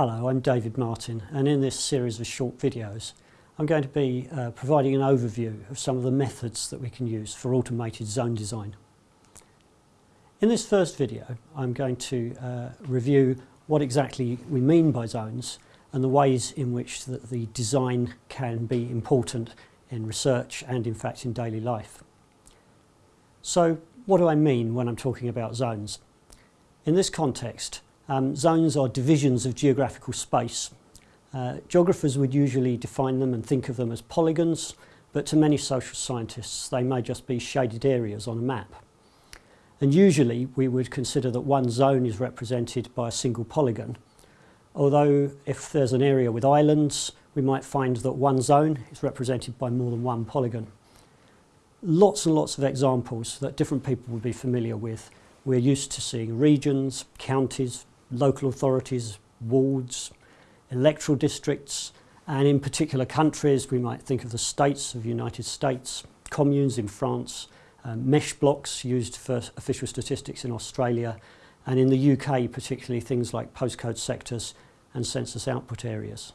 Hello, I'm David Martin and in this series of short videos I'm going to be uh, providing an overview of some of the methods that we can use for automated zone design. In this first video I'm going to uh, review what exactly we mean by zones and the ways in which the, the design can be important in research and in fact in daily life. So what do I mean when I'm talking about zones? In this context um, zones are divisions of geographical space. Uh, geographers would usually define them and think of them as polygons, but to many social scientists they may just be shaded areas on a map. And usually we would consider that one zone is represented by a single polygon, although if there's an area with islands we might find that one zone is represented by more than one polygon. Lots and lots of examples that different people would be familiar with. We're used to seeing regions, counties, local authorities, wards, electoral districts, and in particular countries, we might think of the states of the United States, communes in France, um, mesh blocks used for official statistics in Australia, and in the UK particularly things like postcode sectors and census output areas.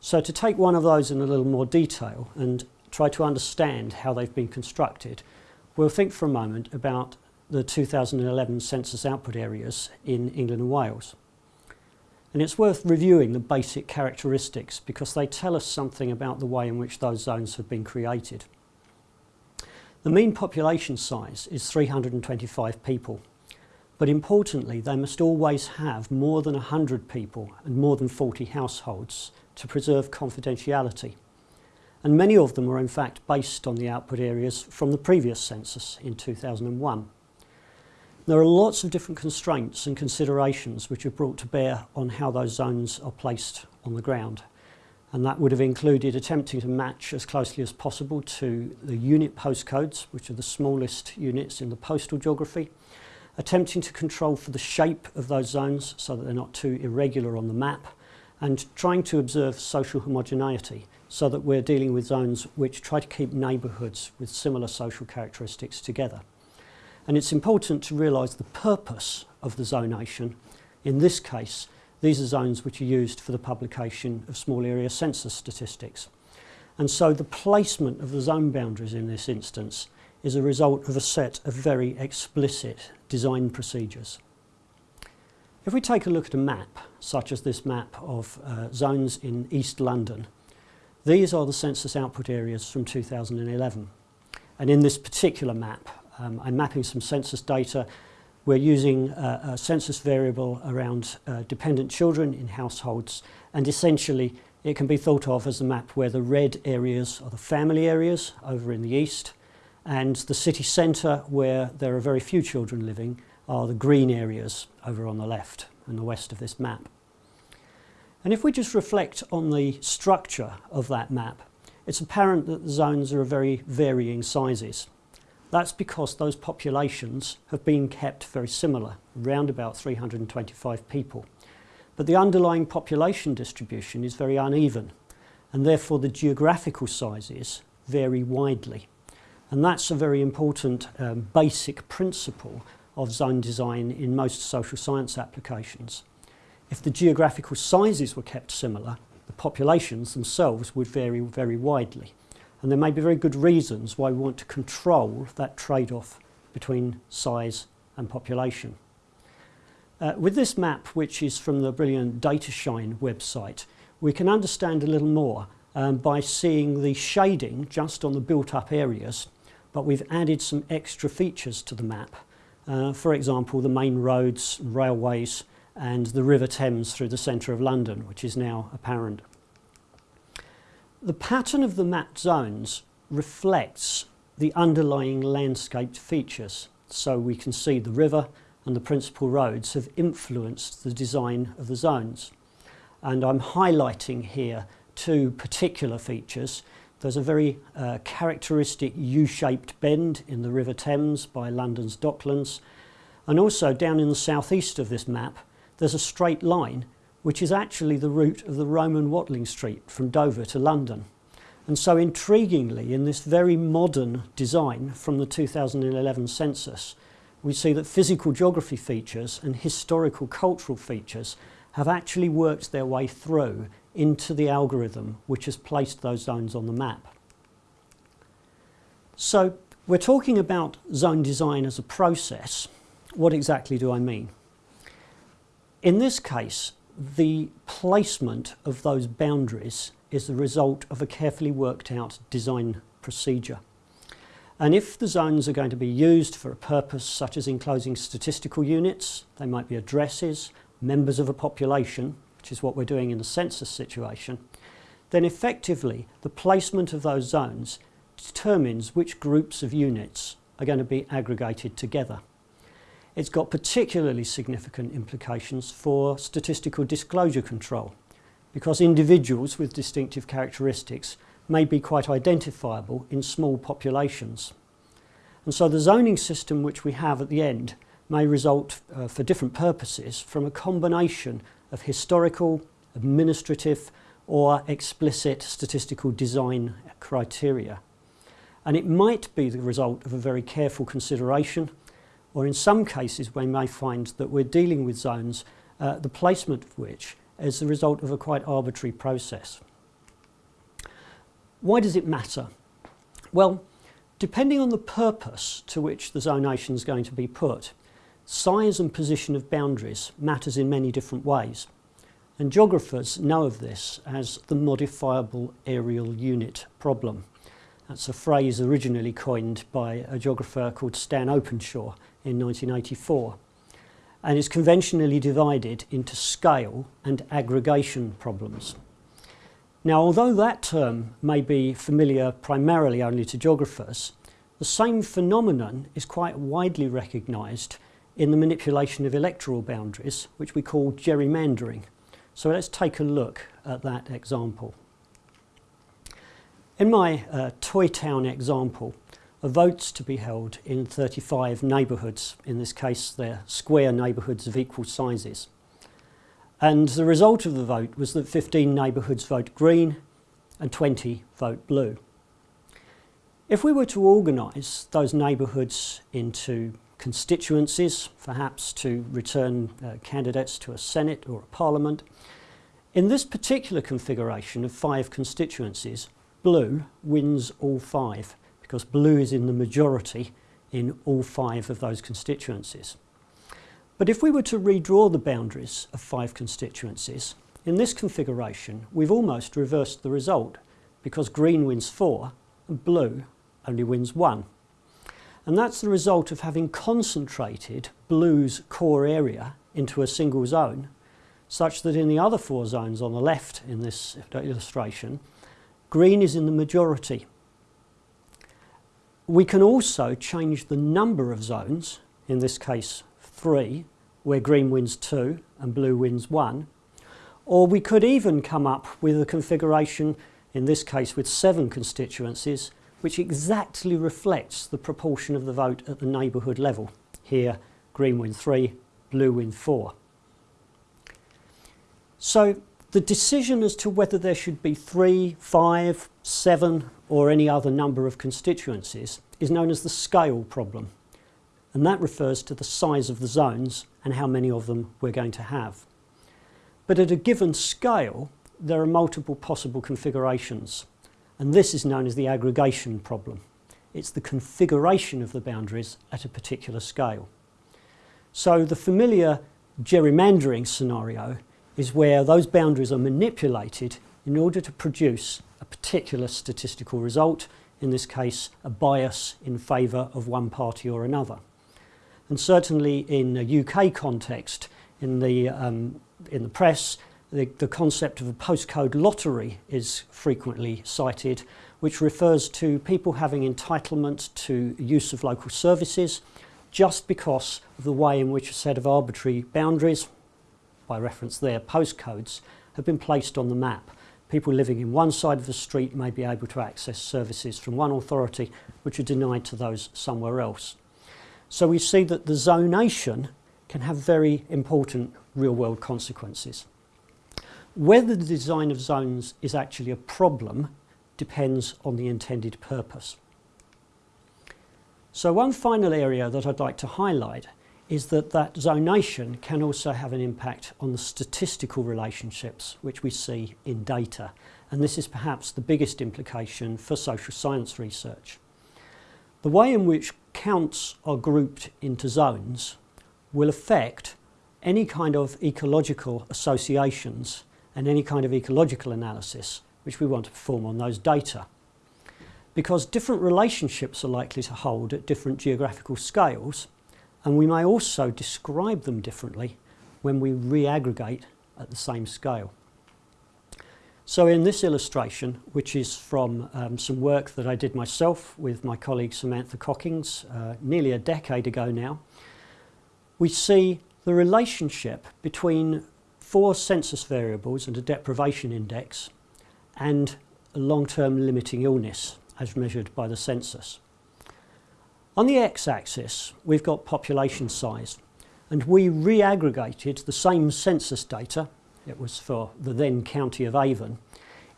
So to take one of those in a little more detail and try to understand how they've been constructed, we'll think for a moment about the 2011 census output areas in England and Wales. And it's worth reviewing the basic characteristics because they tell us something about the way in which those zones have been created. The mean population size is 325 people, but importantly they must always have more than 100 people and more than 40 households to preserve confidentiality. And many of them are in fact based on the output areas from the previous census in 2001. There are lots of different constraints and considerations which are brought to bear on how those zones are placed on the ground. And that would have included attempting to match as closely as possible to the unit postcodes, which are the smallest units in the postal geography, attempting to control for the shape of those zones so that they're not too irregular on the map, and trying to observe social homogeneity so that we're dealing with zones which try to keep neighbourhoods with similar social characteristics together. And it's important to realise the purpose of the zonation. In this case, these are zones which are used for the publication of small area census statistics. And so the placement of the zone boundaries in this instance is a result of a set of very explicit design procedures. If we take a look at a map, such as this map of uh, zones in East London, these are the census output areas from 2011. And in this particular map, um, I'm mapping some census data. We're using a, a census variable around uh, dependent children in households and essentially it can be thought of as a map where the red areas are the family areas over in the east and the city centre where there are very few children living are the green areas over on the left and the west of this map. And if we just reflect on the structure of that map, it's apparent that the zones are of very varying sizes. That's because those populations have been kept very similar, around about 325 people. But the underlying population distribution is very uneven and therefore the geographical sizes vary widely. And that's a very important um, basic principle of zone design in most social science applications. If the geographical sizes were kept similar, the populations themselves would vary very widely. And there may be very good reasons why we want to control that trade-off between size and population. Uh, with this map, which is from the brilliant DataShine website, we can understand a little more um, by seeing the shading just on the built-up areas, but we've added some extra features to the map. Uh, for example, the main roads, railways, and the River Thames through the centre of London, which is now apparent. The pattern of the mapped zones reflects the underlying landscaped features. So we can see the river and the principal roads have influenced the design of the zones. And I'm highlighting here two particular features. There's a very uh, characteristic U-shaped bend in the River Thames by London's Docklands. And also down in the southeast of this map, there's a straight line which is actually the route of the Roman Watling Street from Dover to London. And so intriguingly, in this very modern design from the 2011 census, we see that physical geography features and historical cultural features have actually worked their way through into the algorithm which has placed those zones on the map. So we're talking about zone design as a process. What exactly do I mean? In this case, the placement of those boundaries is the result of a carefully worked out design procedure. And if the zones are going to be used for a purpose such as enclosing statistical units, they might be addresses, members of a population, which is what we're doing in the census situation, then effectively the placement of those zones determines which groups of units are going to be aggregated together. It's got particularly significant implications for statistical disclosure control because individuals with distinctive characteristics may be quite identifiable in small populations. And so the zoning system which we have at the end may result uh, for different purposes from a combination of historical, administrative or explicit statistical design criteria. And it might be the result of a very careful consideration or in some cases we may find that we're dealing with zones uh, the placement of which is the result of a quite arbitrary process. Why does it matter? Well, depending on the purpose to which the zonation is going to be put, size and position of boundaries matters in many different ways. And geographers know of this as the modifiable areal unit problem. That's a phrase originally coined by a geographer called Stan Openshaw in 1984 and is conventionally divided into scale and aggregation problems. Now, although that term may be familiar primarily only to geographers, the same phenomenon is quite widely recognised in the manipulation of electoral boundaries, which we call gerrymandering. So let's take a look at that example. In my uh, Toy Town example, vote's to be held in 35 neighbourhoods. In this case, they're square neighbourhoods of equal sizes. And the result of the vote was that 15 neighbourhoods vote green and 20 vote blue. If we were to organise those neighbourhoods into constituencies, perhaps to return uh, candidates to a Senate or a Parliament, in this particular configuration of five constituencies, blue wins all five because blue is in the majority in all five of those constituencies. But if we were to redraw the boundaries of five constituencies, in this configuration we've almost reversed the result because green wins four and blue only wins one. And that's the result of having concentrated blue's core area into a single zone such that in the other four zones on the left in this illustration, green is in the majority we can also change the number of zones, in this case three, where green wins two and blue wins one. Or we could even come up with a configuration, in this case with seven constituencies, which exactly reflects the proportion of the vote at the neighbourhood level. Here, green wins three, blue wins four. So the decision as to whether there should be three, five, seven or any other number of constituencies is known as the scale problem. And that refers to the size of the zones and how many of them we're going to have. But at a given scale, there are multiple possible configurations. And this is known as the aggregation problem. It's the configuration of the boundaries at a particular scale. So the familiar gerrymandering scenario is where those boundaries are manipulated in order to produce a particular statistical result, in this case a bias in favour of one party or another. And certainly in a UK context, in the, um, in the press, the, the concept of a postcode lottery is frequently cited, which refers to people having entitlement to use of local services just because of the way in which a set of arbitrary boundaries, by reference there, postcodes, have been placed on the map people living in one side of the street may be able to access services from one authority which are denied to those somewhere else. So we see that the zonation can have very important real world consequences. Whether the design of zones is actually a problem depends on the intended purpose. So one final area that I'd like to highlight is that that zonation can also have an impact on the statistical relationships which we see in data. And this is perhaps the biggest implication for social science research. The way in which counts are grouped into zones will affect any kind of ecological associations and any kind of ecological analysis which we want to perform on those data. Because different relationships are likely to hold at different geographical scales, and we may also describe them differently when we re-aggregate at the same scale. So in this illustration, which is from um, some work that I did myself with my colleague Samantha Cockings uh, nearly a decade ago now, we see the relationship between four census variables and a deprivation index and a long-term limiting illness as measured by the census. On the x-axis, we've got population size, and we re-aggregated the same census data, it was for the then county of Avon,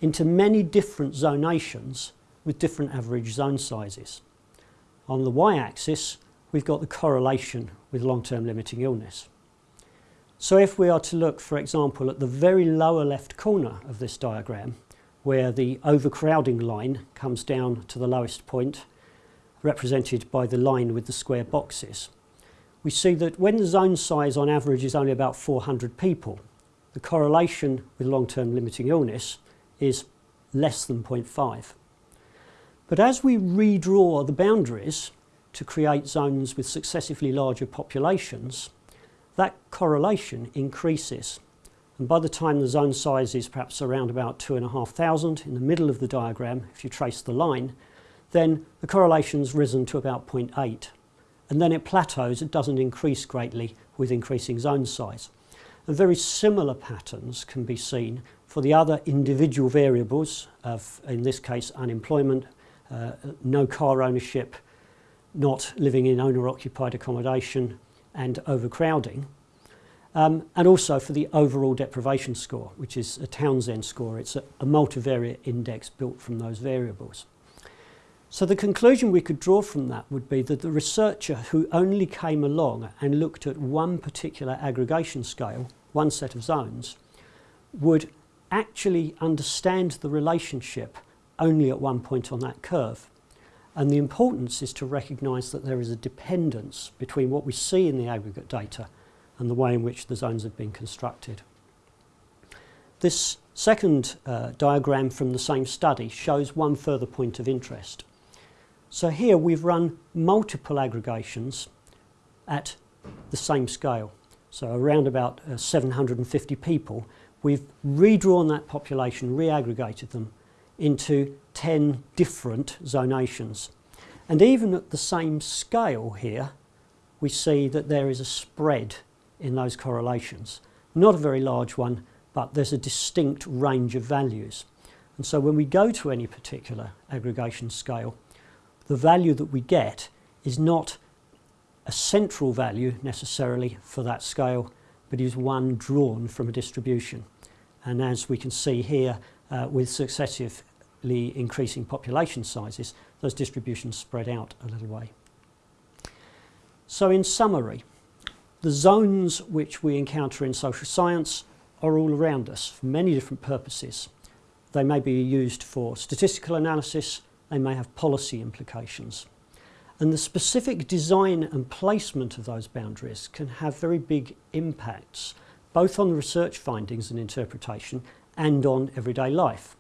into many different zonations with different average zone sizes. On the y-axis, we've got the correlation with long-term limiting illness. So if we are to look, for example, at the very lower left corner of this diagram, where the overcrowding line comes down to the lowest point represented by the line with the square boxes. We see that when the zone size on average is only about 400 people, the correlation with long-term limiting illness is less than 0.5. But as we redraw the boundaries to create zones with successively larger populations, that correlation increases. And by the time the zone size is perhaps around about 2,500 in the middle of the diagram, if you trace the line, then the correlation's risen to about 0.8. And then it plateaus, it doesn't increase greatly with increasing zone size. And very similar patterns can be seen for the other individual variables of, in this case, unemployment, uh, no car ownership, not living in owner-occupied accommodation and overcrowding. Um, and also for the overall deprivation score, which is a Townsend score. It's a, a multivariate index built from those variables. So the conclusion we could draw from that would be that the researcher who only came along and looked at one particular aggregation scale, one set of zones, would actually understand the relationship only at one point on that curve. And the importance is to recognise that there is a dependence between what we see in the aggregate data and the way in which the zones have been constructed. This second uh, diagram from the same study shows one further point of interest. So here we've run multiple aggregations at the same scale. So around about uh, 750 people. We've redrawn that population, re-aggregated them into 10 different zonations. And even at the same scale here, we see that there is a spread in those correlations. Not a very large one, but there's a distinct range of values. And so when we go to any particular aggregation scale, the value that we get is not a central value necessarily for that scale, but is one drawn from a distribution. And as we can see here, uh, with successively increasing population sizes, those distributions spread out a little way. So in summary, the zones which we encounter in social science are all around us for many different purposes. They may be used for statistical analysis, they may have policy implications. And the specific design and placement of those boundaries can have very big impacts, both on research findings and interpretation and on everyday life.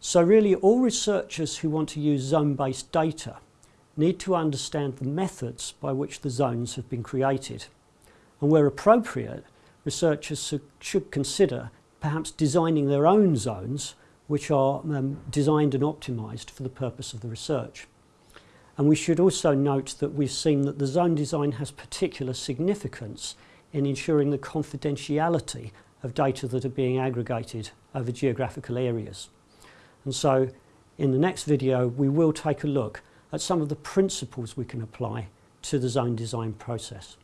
So really all researchers who want to use zone-based data need to understand the methods by which the zones have been created. And where appropriate, researchers should consider perhaps designing their own zones which are um, designed and optimised for the purpose of the research. And we should also note that we've seen that the zone design has particular significance in ensuring the confidentiality of data that are being aggregated over geographical areas. And so in the next video we will take a look at some of the principles we can apply to the zone design process.